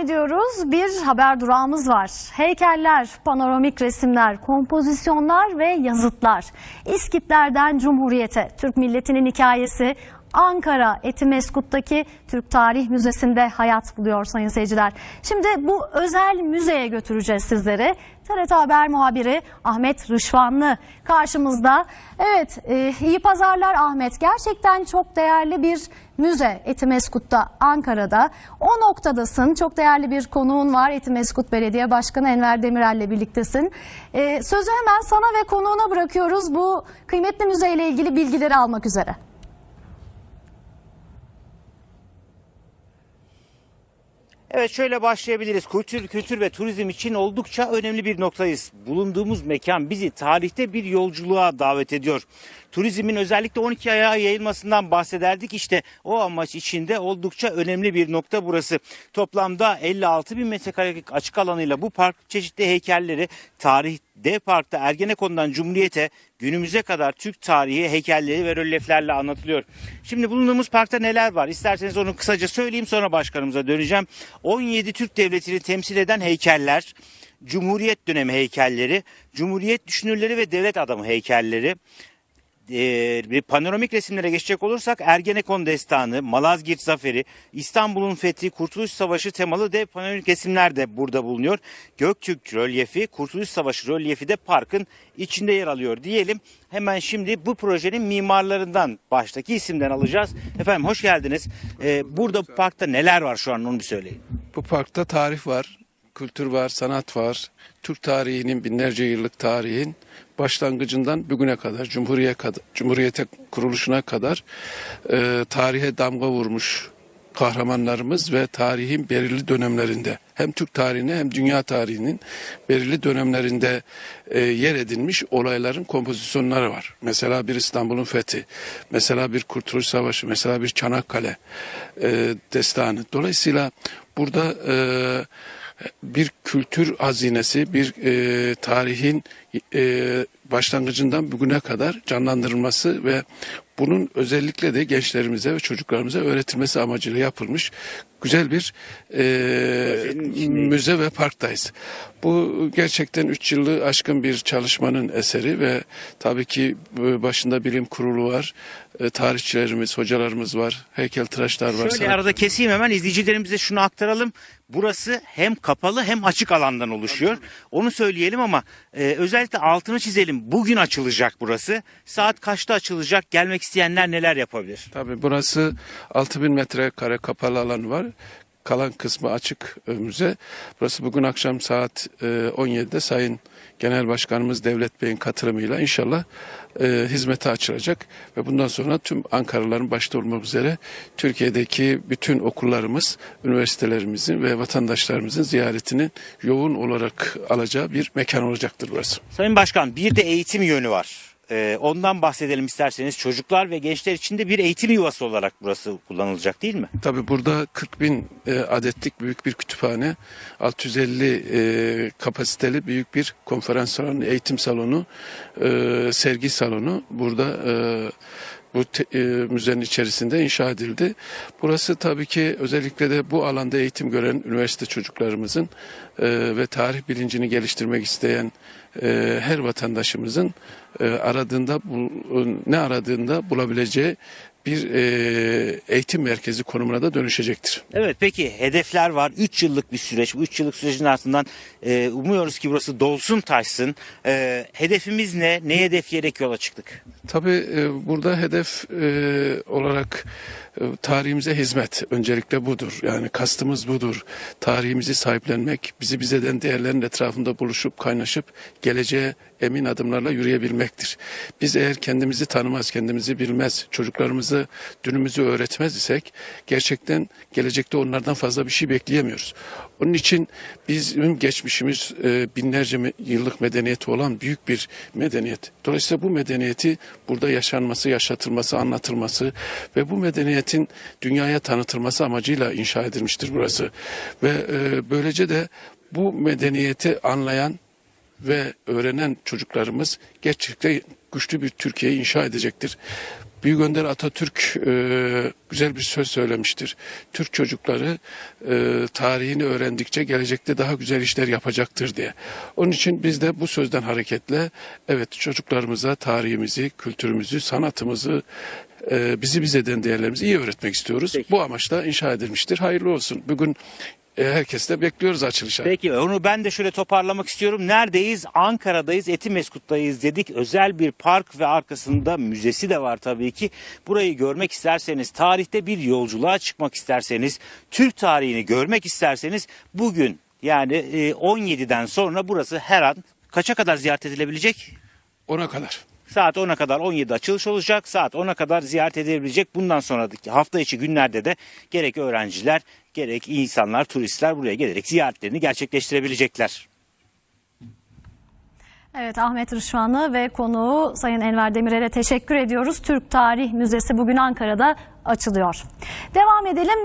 ediyoruz. Bir haber durağımız var. Heykeller, panoramik resimler, kompozisyonlar ve yazıtlar. İskitlerden Cumhuriyete, Türk milletinin hikayesi Ankara Etimeskut'taki Türk Tarih Müzesi'nde hayat buluyor sayın seyirciler. Şimdi bu özel müzeye götüreceğiz sizleri. TRT Haber muhabiri Ahmet Rışvanlı karşımızda. Evet e, iyi pazarlar Ahmet. Gerçekten çok değerli bir müze Etimeskut'ta Ankara'da. O noktadasın. Çok değerli bir konuğun var. Etimeskut Belediye Başkanı Enver Demirel'le birliktesin. E, sözü hemen sana ve konuğuna bırakıyoruz bu kıymetli müzeyle ilgili bilgileri almak üzere. Evet şöyle başlayabiliriz. Kültür, kültür ve turizm için oldukça önemli bir noktayız. Bulunduğumuz mekan bizi tarihte bir yolculuğa davet ediyor. Turizmin özellikle 12 ayağa yayılmasından bahsederdik. İşte o amaç içinde oldukça önemli bir nokta burası. Toplamda 56 bin metrekarelik açık alanıyla bu park çeşitli heykelleri tarih D Park'ta Ergenekon'dan Cumhuriyet'e günümüze kadar Türk tarihi heykelleri ve rölyeflerle anlatılıyor. Şimdi bulunduğumuz parkta neler var? İsterseniz onu kısaca söyleyeyim sonra başkanımıza döneceğim. 17 Türk devletini temsil eden heykeller, Cumhuriyet dönemi heykelleri, Cumhuriyet düşünürleri ve devlet adamı heykelleri, e, bir panoramik resimlere geçecek olursak Ergenekon Destanı, Malazgirt Zaferi, İstanbul'un fethi, Kurtuluş Savaşı temalı dev panoramik resimler de burada bulunuyor. Göktürk rölyefi, Kurtuluş Savaşı rölyefi de parkın içinde yer alıyor diyelim. Hemen şimdi bu projenin mimarlarından baştaki isimden alacağız. Efendim hoş geldiniz. E, burada bu parkta neler var şu an onu bir söyleyin. Bu parkta tarih var, kültür var, sanat var. Türk tarihinin binlerce yıllık tarihin başlangıcından bugüne kadar, Cumhuriyete, kadar, Cumhuriyete kuruluşuna kadar e, tarihe damga vurmuş kahramanlarımız ve tarihin belirli dönemlerinde hem Türk tarihine hem dünya tarihinin belirli dönemlerinde e, yer edilmiş olayların kompozisyonları var. Mesela bir İstanbul'un fethi, mesela bir Kurtuluş Savaşı, mesela bir Çanakkale e, destanı. Dolayısıyla burada e, bir kültür hazinesi, bir e, tarihin e, başlangıcından bugüne kadar canlandırılması ve bunun özellikle de gençlerimize ve çocuklarımıza öğretilmesi amacıyla yapılmış güzel bir e, müze ve parktayız. Bu gerçekten 3 yılı aşkın bir çalışmanın eseri ve tabii ki başında bilim kurulu var, e, tarihçilerimiz, hocalarımız var, heykeltıraşlar var. Şöyle arada keseyim hemen izleyicilerimize şunu aktaralım. Burası hem kapalı hem açık alandan oluşuyor. Onu söyleyelim ama e, özellikle altını çizelim. Bugün açılacak burası. Saat kaçta açılacak? Gelmek isteyenler neler yapabilir? Tabii burası 6000 metrekare kapalı alan var. Kalan kısmı açık e, müze. Burası bugün akşam saat e, 17'de Sayın Genel Başkanımız Devlet Bey'in katılımıyla inşallah e, hizmete açılacak. Ve bundan sonra tüm Ankaralıların başta olmak üzere Türkiye'deki bütün okullarımız, üniversitelerimizin ve vatandaşlarımızın ziyaretinin yoğun olarak alacağı bir mekan olacaktır burası. Sayın Başkan bir de eğitim yönü var. E, ondan bahsedelim isterseniz. Çocuklar ve gençler için de bir eğitim yuvası olarak burası kullanılacak değil mi? Tabii burada 40 bin e, adetlik büyük bir kütüphane, 650 e, kapasiteli büyük bir konferans salonu, eğitim salonu, e, sergi salonu burada e, bu te- e, müzenin içerisinde inşa edildi. Burası tabii ki özellikle de bu alanda eğitim gören üniversite çocuklarımızın e, ve tarih bilincini geliştirmek isteyen e, her vatandaşımızın e, aradığında bul- ne aradığında bulabileceği bir e, eğitim merkezi konumuna da dönüşecektir. Evet peki hedefler var. 3 yıllık bir süreç. Bu 3 yıllık sürecin ardından e, umuyoruz ki burası dolsun taşsın. E, hedefimiz ne? Ne hedefleyerek yola çıktık? Tabii e, burada hedef e, olarak tarihimize hizmet öncelikle budur. Yani kastımız budur. Tarihimizi sahiplenmek, bizi bize eden değerlerin etrafında buluşup kaynaşıp geleceğe emin adımlarla yürüyebilmektir. Biz eğer kendimizi tanımaz, kendimizi bilmez, çocuklarımızı dünümüzü öğretmez isek gerçekten gelecekte onlardan fazla bir şey bekleyemiyoruz. Onun için bizim geçmişimiz e, binlerce yıllık medeniyeti olan büyük bir medeniyet. Dolayısıyla bu medeniyeti burada yaşanması, yaşatılması, anlatılması ve bu medeniyetin dünyaya tanıtılması amacıyla inşa edilmiştir burası. Ve e, böylece de bu medeniyeti anlayan ve öğrenen çocuklarımız gerçekten güçlü bir Türkiye'yi inşa edecektir. Büyük Önder Atatürk e, güzel bir söz söylemiştir. Türk çocukları e, tarihini öğrendikçe gelecekte daha güzel işler yapacaktır diye. Onun için biz de bu sözden hareketle evet çocuklarımıza tarihimizi, kültürümüzü, sanatımızı, e, bizi biz eden değerlerimizi iyi öğretmek istiyoruz. Peki. Bu amaçla inşa edilmiştir. Hayırlı olsun. Bugün e, herkes de bekliyoruz açılışa. Peki onu ben de şöyle toparlamak istiyorum. Neredeyiz? Ankara'dayız, Etimeskut'tayız dedik. Özel bir park ve arkasında müzesi de var tabii ki. Burayı görmek isterseniz, tarihte bir yolculuğa çıkmak isterseniz, Türk tarihini görmek isterseniz bugün yani e, 17'den sonra burası her an kaça kadar ziyaret edilebilecek? Ona kadar. Saat 10'a kadar 17'de açılış olacak. Saat 10'a kadar ziyaret edilebilecek. Bundan sonraki hafta içi günlerde de gerek öğrenciler gerek insanlar, turistler buraya gelerek ziyaretlerini gerçekleştirebilecekler. Evet Ahmet Rışvanlı ve konuğu Sayın Enver Demirel'e teşekkür ediyoruz. Türk Tarih Müzesi bugün Ankara'da açılıyor. Devam edelim.